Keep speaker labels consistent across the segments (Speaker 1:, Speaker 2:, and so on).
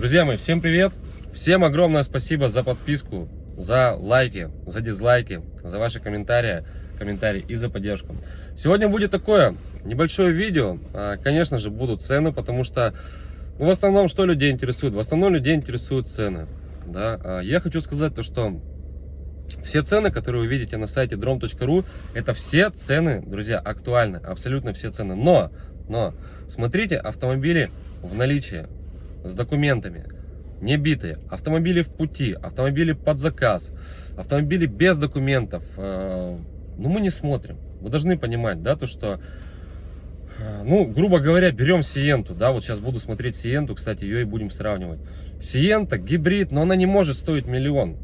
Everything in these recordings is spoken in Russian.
Speaker 1: Друзья мои, всем привет! Всем огромное спасибо за подписку, за лайки, за дизлайки, за ваши комментарии, комментарии и за поддержку. Сегодня будет такое небольшое видео. А, конечно же, будут цены, потому что ну, в основном что людей интересует? В основном людей интересуют цены. Да? А, я хочу сказать то, что все цены, которые вы видите на сайте drom.ru, это все цены, друзья, актуальны, абсолютно все цены. Но, но, смотрите автомобили в наличии, с документами, не битые, автомобили в пути, автомобили под заказ, автомобили без документов, э, ну мы не смотрим. Вы должны понимать, да, то что, э, ну, грубо говоря, берем Сиенту, да, вот сейчас буду смотреть Сиенту, кстати, ее и будем сравнивать. Сиента, гибрид, но она не может стоить миллион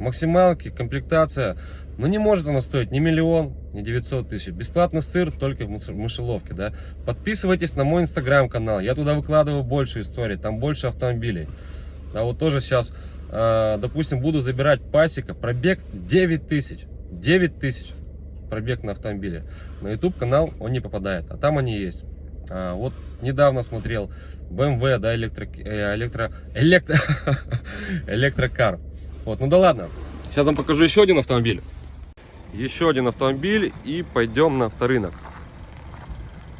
Speaker 1: максималки, комплектация. Но не может она стоить ни миллион, ни 900 тысяч. Бесплатный сыр только в мышеловке, да. Подписывайтесь на мой инстаграм-канал. Я туда выкладываю больше историй, там больше автомобилей. А вот тоже сейчас, э, допустим, буду забирать пасека. Пробег 9 тысяч. 9 тысяч пробег на автомобиле. На YouTube канал он не попадает, а там они есть. А, вот недавно смотрел BMW, да, электро, э, электро, электро, электрокар. Вот, ну да ладно. Сейчас вам покажу еще один автомобиль. Еще один автомобиль и пойдем на авторынок.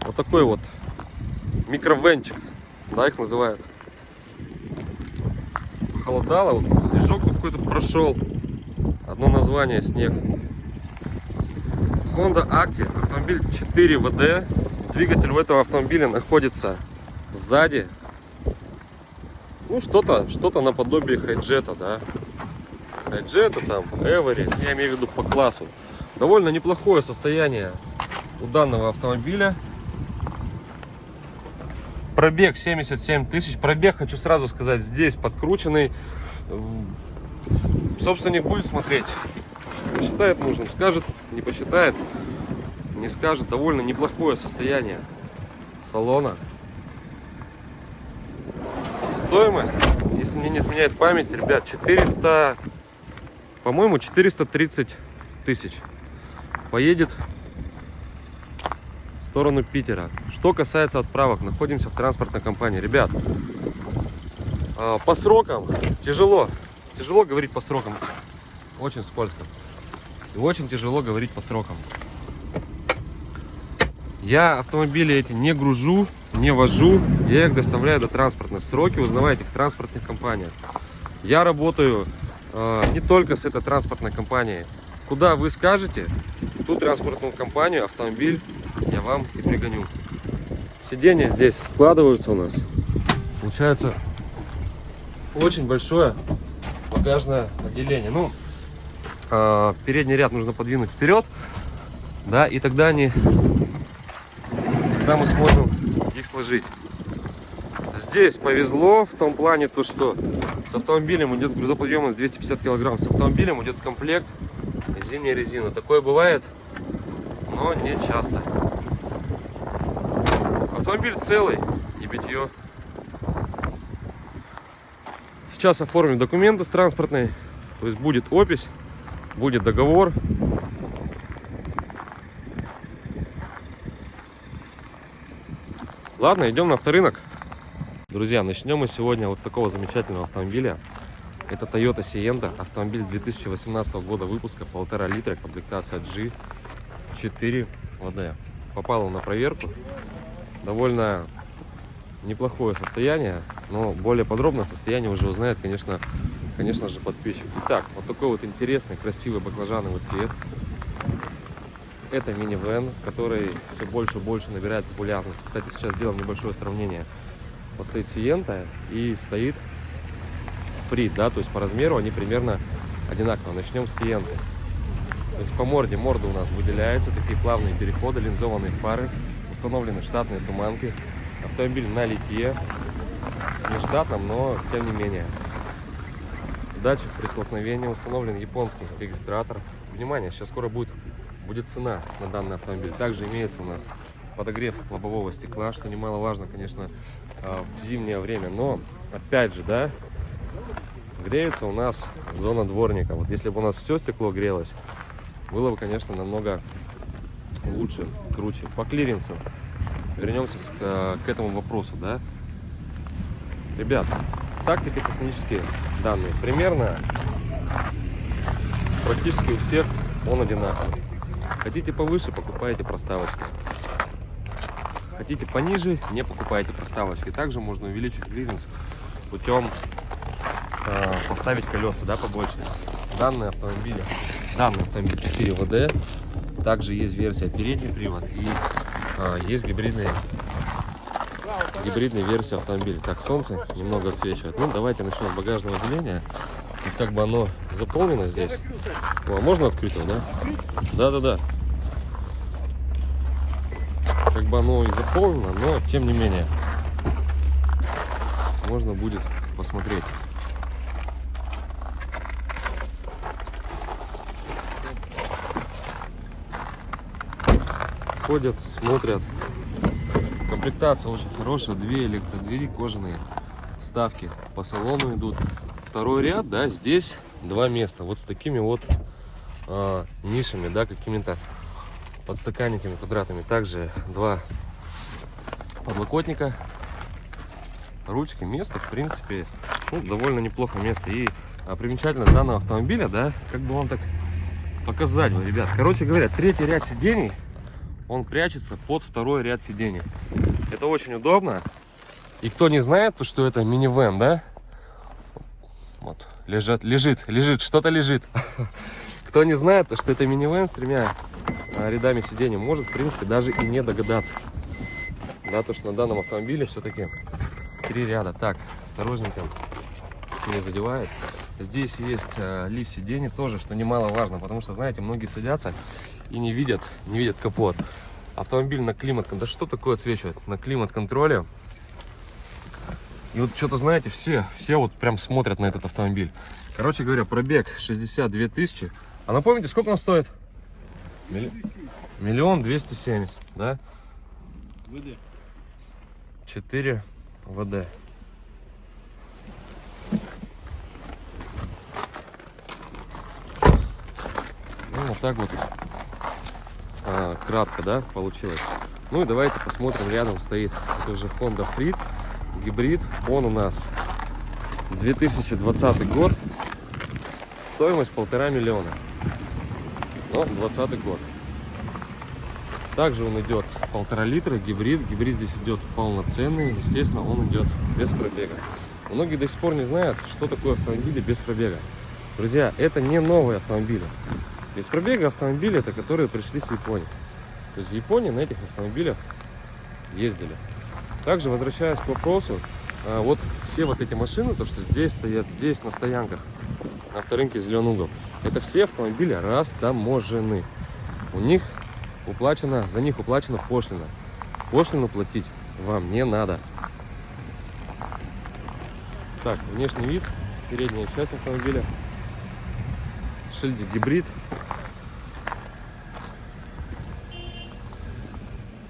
Speaker 1: Вот такой вот микровенчик, да, их называют. Холодало, вот снежок какой-то прошел. Одно название снег. Honda Active, автомобиль 4 ВД. Двигатель у этого автомобиля находится сзади. Ну, что-то что, -то, наподобие хайджета, да. Джета там, Эвери, я имею в виду по классу. Довольно неплохое состояние у данного автомобиля. Пробег 77 тысяч. Пробег, хочу сразу сказать, здесь подкрученный. Собственник будет смотреть. Посчитает нужным, скажет, не посчитает, не скажет. Довольно неплохое состояние салона. Стоимость, если мне не изменяет память, ребят, 400 по-моему, 430 тысяч. Поедет в сторону Питера. Что касается отправок, находимся в транспортной компании. Ребят, а, по срокам тяжело. Тяжело говорить по срокам. Очень скользко. И очень тяжело говорить по срокам. Я автомобили эти не гружу, не вожу. Я их доставляю до транспортных. Сроки узнавайте в транспортных компаниях. Я работаю не только с этой транспортной компанией. Куда вы скажете, в ту транспортную компанию автомобиль я вам и пригоню. Сиденья здесь складываются у нас. Получается очень большое багажное отделение. Ну, э, передний ряд нужно подвинуть вперед, да, и тогда они, тогда мы сможем их сложить. Здесь повезло в том плане, то что с автомобилем идет грузоподъемность 250 килограмм. С автомобилем идет комплект зимняя резина. Такое бывает, но не часто. Автомобиль целый, не битье. Сейчас оформим документы с транспортной. То есть будет опись, будет договор. Ладно, идем на авторынок. Друзья, начнем мы сегодня вот с такого замечательного автомобиля. Это Toyota Sienta, автомобиль 2018 года выпуска, полтора литра, комплектация G4 ВД. Попал он на проверку. Довольно неплохое состояние, но более подробное состояние уже узнает, конечно, конечно же, подписчик. Итак, вот такой вот интересный, красивый баклажановый цвет. Это мини-вен, который все больше и больше набирает популярность. Кстати, сейчас сделаем небольшое сравнение стоит Сиента и стоит Фрид, да, то есть по размеру они примерно одинаково. Начнем с Сиенты. То есть по морде, морда у нас выделяется, такие плавные переходы, линзованные фары, установлены штатные туманки, автомобиль на литье, не штатном, но тем не менее. Датчик при столкновении, установлен японский регистратор. Внимание, сейчас скоро будет, будет цена на данный автомобиль. Также имеется у нас подогрев лобового стекла, что немаловажно, конечно, а, в зимнее время. Но, опять же, да, греется у нас зона дворника. Вот если бы у нас все стекло грелось, было бы, конечно, намного лучше, круче. По клиренсу вернемся к, к этому вопросу, да. Ребят, так теперь технические данные. Примерно практически у всех он одинаковый. Хотите повыше, покупаете проставочки. Хотите пониже, не покупайте проставочки. Также можно увеличить клиренс путем э, поставить колеса да, побольше. Данные автомобили, данный автомобиль 4 ВД. Также есть версия передний привод и э, есть гибридные гибридная версия автомобиля. Так, солнце немного отсвечивает. Ну, давайте начнем с багажного отделения. Тут как бы оно заполнено здесь. О, а можно открыть его, да? Да-да-да. Бы оно и заполнено, но тем не менее. Можно будет посмотреть. Ходят, смотрят. Комплектация очень хорошая. Две электродвери кожаные. Вставки по салону идут. Второй ряд, да, здесь два места. Вот с такими вот э, нишами, да, какими-то подстаканниками квадратными. Также два подлокотника, ручки, место, в принципе, ну, довольно неплохо место. И а, примечательность данного автомобиля, да, как бы вам так показать, вот, ребят. Короче говоря, третий ряд сидений, он прячется под второй ряд сидений. Это очень удобно. И кто не знает, то что это минивэн, да? Вот, лежит, лежит, лежит, что-то лежит. Кто не знает, то что это минивэн с тремя рядами сидений, может, в принципе, даже и не догадаться. Да, то, что на данном автомобиле все-таки три ряда. Так, осторожненько, не задевает. Здесь есть э, лифт сидений тоже, что немаловажно, потому что, знаете, многие садятся и не видят, не видят капот. Автомобиль на климат, да что такое отсвечивает? На климат-контроле и вот что-то, знаете, все, все вот прям смотрят на этот автомобиль. Короче говоря, пробег 62 тысячи. А напомните, сколько он стоит? Миллион двести семьдесят, да? ВД. 4 ВД. Ну, вот так вот а, кратко, да, получилось. Ну и давайте посмотрим, рядом стоит это уже Honda Freed гибрид. Он у нас 2020 год. Стоимость полтора миллиона. Но 20 год. Также он идет полтора литра, гибрид. Гибрид здесь идет полноценный. Естественно, он идет без пробега. Многие до сих пор не знают, что такое автомобили без пробега. Друзья, это не новые автомобили. Без пробега автомобили, это которые пришли с Японии. То есть в Японии на этих автомобилях ездили. Также, возвращаясь к вопросу, а, вот все вот эти машины, то, что здесь стоят, здесь на стоянках, на авторынке Зеленый угол, это все автомобили растаможены. У них уплачено, за них уплачена пошлина. Пошлину платить вам не надо. Так, внешний вид, передняя часть автомобиля, шильдик гибрид,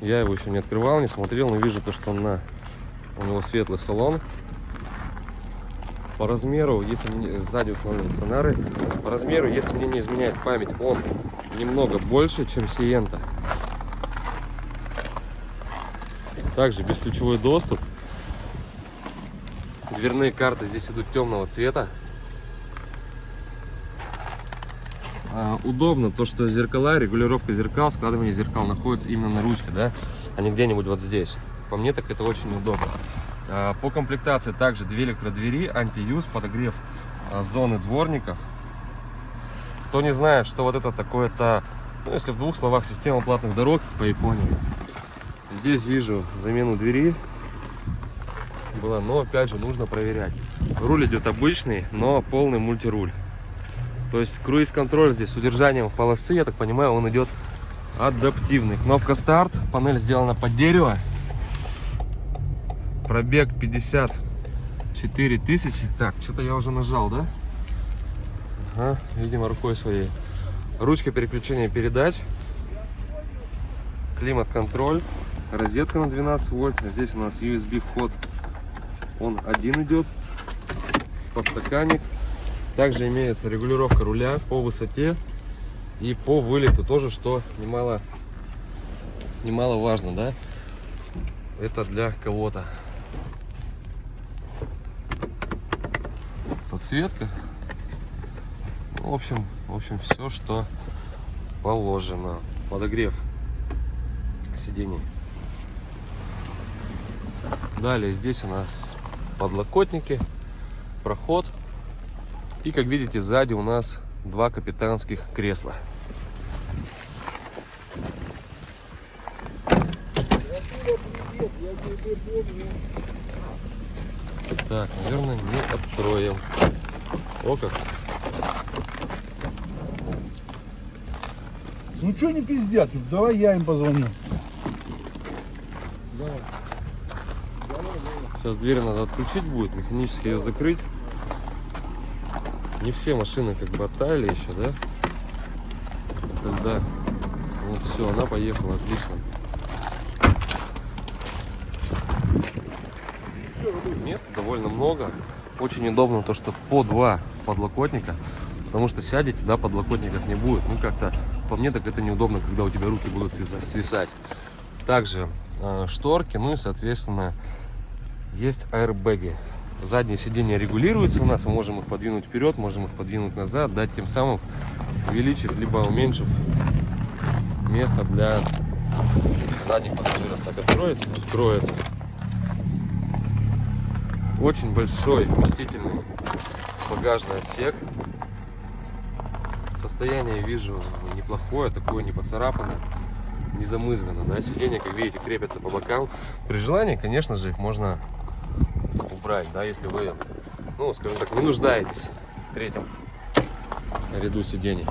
Speaker 1: Я его еще не открывал, не смотрел, но вижу то, что он на... у него светлый салон. По размеру, если мне... сзади установлены сонары, по размеру, если мне не изменяет память, он немного больше, чем Сиента. Также бесключевой доступ. Дверные карты здесь идут темного цвета. А, удобно то, что зеркала, регулировка зеркал, складывание зеркал находится именно на ручке, да, а не где-нибудь вот здесь. По мне так это очень удобно. А, по комплектации также две электродвери, антиюз, подогрев а, зоны дворников. Кто не знает, что вот это такое-то, ну, если в двух словах, система платных дорог по Японии. Здесь вижу замену двери было, но опять же нужно проверять. Руль идет обычный, но полный мультируль. То есть круиз-контроль здесь с удержанием в полосы, я так понимаю, он идет адаптивный. Кнопка старт, панель сделана под дерево. Пробег 54 тысячи. Так, что-то я уже нажал, да? Ага, видимо, рукой своей. Ручка переключения передач. Климат-контроль. Розетка на 12 вольт. Здесь у нас USB вход. Он один идет. Подстаканник. Также имеется регулировка руля по высоте и по вылету тоже, что немало, немало важно, да? Это для кого-то. Подсветка. Ну, в общем, в общем, все, что положено. Подогрев сидений. Далее здесь у нас подлокотники, проход. И, как видите, сзади у нас два капитанских кресла. Так, наверное, не откроем. О как.
Speaker 2: Ну что не пиздят? Давай я им позвоню.
Speaker 1: Сейчас дверь надо отключить будет, механически ее закрыть. Не все машины как бы оттаяли еще, да? Да. Вот все, она поехала, отлично. Места довольно много. Очень удобно то, что по два подлокотника. Потому что сядете, да, подлокотников не будет. Ну, как-то, по мне, так это неудобно, когда у тебя руки будут свиса- свисать. Также э, шторки, ну и, соответственно, есть аэрбэги. Задние сиденья регулируются у нас, мы можем их подвинуть вперед, можем их подвинуть назад, дать тем самым увеличив либо уменьшив место для задних пассажиров. Так откроется, откроется. Очень большой вместительный багажный отсек. Состояние вижу неплохое, такое не поцарапанное, не замызгано. Да? Сиденья, как видите, крепятся по бокам. При желании, конечно же, их можно убрать, да, если вы, ну, скажем так, не нуждаетесь в третьем ряду сидений.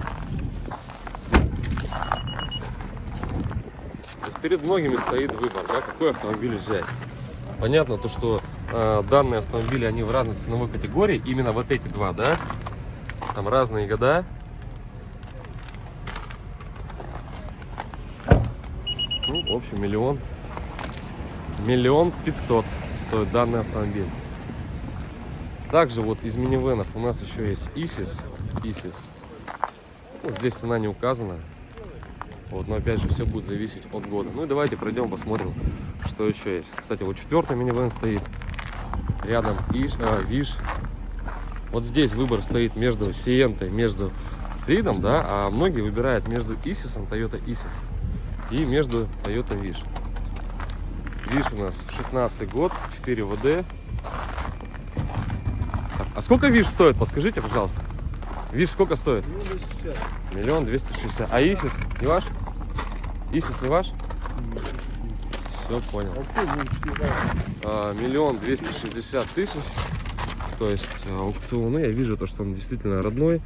Speaker 1: То есть перед многими стоит выбор, да, какой автомобиль взять. Понятно то, что э, данные автомобили, они в разной ценовой категории, именно вот эти два, да, там разные года. Ну, в общем, миллион, миллион пятьсот стоит данный автомобиль. Также вот из минивенов у нас еще есть Исис. Исис. Ну, здесь цена не указана. Вот, но опять же, все будет зависеть от года. Ну и давайте пройдем, посмотрим, что еще есть. Кстати, вот четвертый минивэн стоит. Рядом Иш, а, Виш. Вот здесь выбор стоит между Сиентой, между Фридом, да, а многие выбирают между Исисом, Toyota Isis, и между Toyota Виш. Виш у нас 16 год, 4 ВД. А сколько Виш стоит? Подскажите, пожалуйста. Виш сколько стоит? Миллион двести шестьдесят. А Исис не ваш? Исис не ваш? Все понял. А, Миллион двести шестьдесят тысяч. То есть а, аукционы. Я вижу то, что он действительно родной.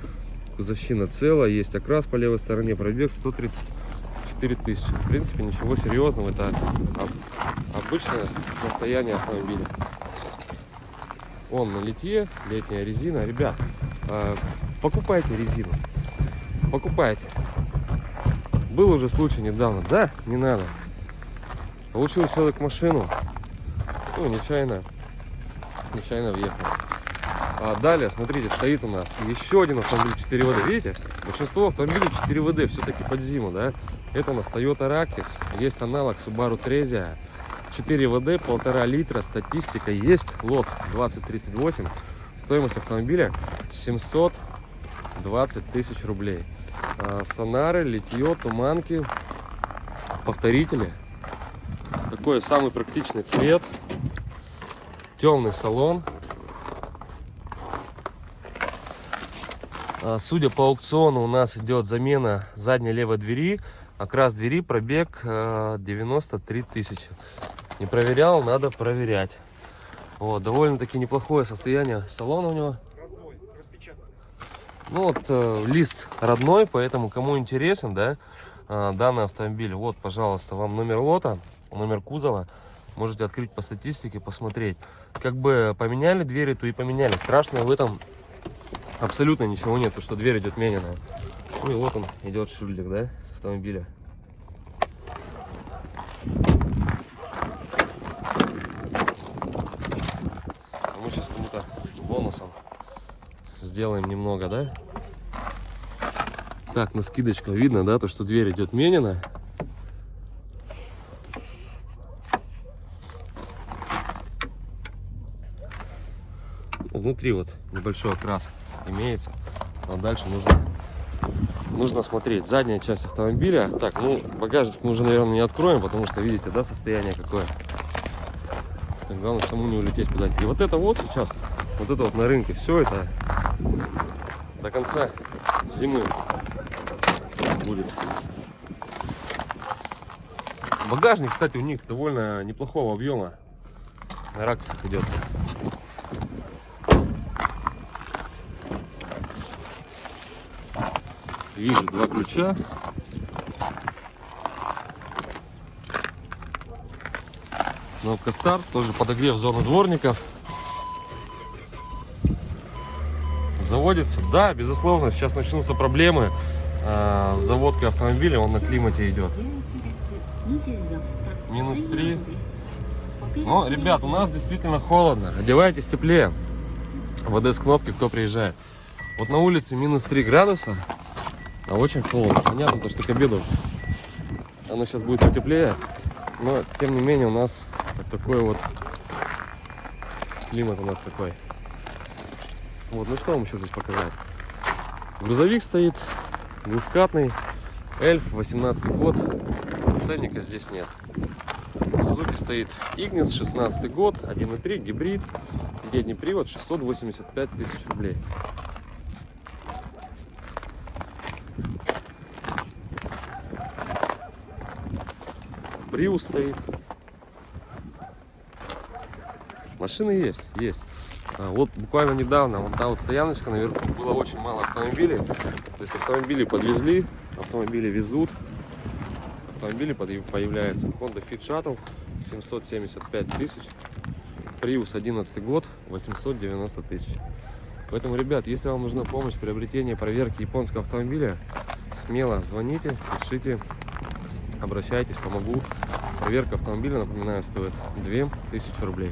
Speaker 1: Кузовщина целая. Есть окрас по левой стороне. Пробег 134 тысячи. В принципе, ничего серьезного. Это об- обычное состояние автомобиля. Он на литье, летняя резина. Ребят, а, покупайте резину. Покупайте. Был уже случай недавно. Да, не надо. Получил человек машину. Ну, нечаянно. Нечаянно въехал. А далее, смотрите, стоит у нас еще один автомобиль 4 ВД. Видите? Большинство автомобилей 4 ВД все-таки под зиму, да? Это у нас Toyota Ractis. Есть аналог Subaru Trezia. 4 ВД, полтора литра, статистика есть. Лот 2038. Стоимость автомобиля 720 тысяч рублей. А, Сонары, литье, туманки, повторители. Такой самый практичный цвет. Темный салон. А, Судя по аукциону, у нас идет замена задней левой двери. Окрас двери, пробег э, 93 тысячи. Не проверял, надо проверять. Вот, довольно-таки неплохое состояние салона у него. Ну вот, э, лист родной, поэтому кому интересен, да, э, данный автомобиль, вот, пожалуйста, вам номер лота, номер кузова. Можете открыть по статистике, посмотреть. Как бы поменяли двери, то и поменяли. Страшного в этом абсолютно ничего нет, потому что дверь идет мененная. Ну и вот он идет шильдик, да, с автомобиля. Мы сейчас кому-то бонусом сделаем немного, да? Так, на скидочку видно, да, то, что дверь идет менена. Внутри вот небольшой окрас имеется. Но дальше нужно, нужно смотреть. Задняя часть автомобиля. Так, ну, багажник мы уже, наверное, не откроем, потому что видите, да, состояние какое. Так, главное, саму не улететь куда-нибудь. И вот это вот сейчас, вот это вот на рынке, все это до конца зимы будет. Багажник, кстати, у них довольно неплохого объема. На раксах идет. Вижу два ключа. Кнопка старт, тоже подогрев зоны дворников. Заводится, да, безусловно, сейчас начнутся проблемы а, с заводкой автомобиля, он на климате идет. Минус 3. Но, ребят, у нас действительно холодно. Одевайтесь теплее. ВД с кнопки, кто приезжает. Вот на улице минус 3 градуса, а очень холодно. Понятно, то, что к обеду оно сейчас будет потеплее. Но, тем не менее, у нас вот такой вот климат у нас такой. Вот, ну что вам еще здесь показать? Грузовик стоит, двускатный, эльф, 18 год, ценника здесь нет. Сузуки стоит Игнис, 16 год, 1.3, гибрид, передний привод, 685 тысяч рублей. Приус стоит. Машины есть, есть. А, Вот буквально недавно, вон та вот стояночка наверху, было очень мало автомобилей. То есть автомобили подвезли, автомобили везут. Автомобили появляются. Honda Fit Shuttle 775 тысяч. Prius 11 год 890 тысяч. Поэтому, ребят, если вам нужна помощь в приобретении проверки японского автомобиля, смело звоните, пишите, обращайтесь, помогу. Проверка автомобиля, напоминаю, стоит 2000 рублей.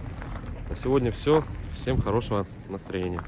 Speaker 1: На сегодня все. Всем хорошего настроения.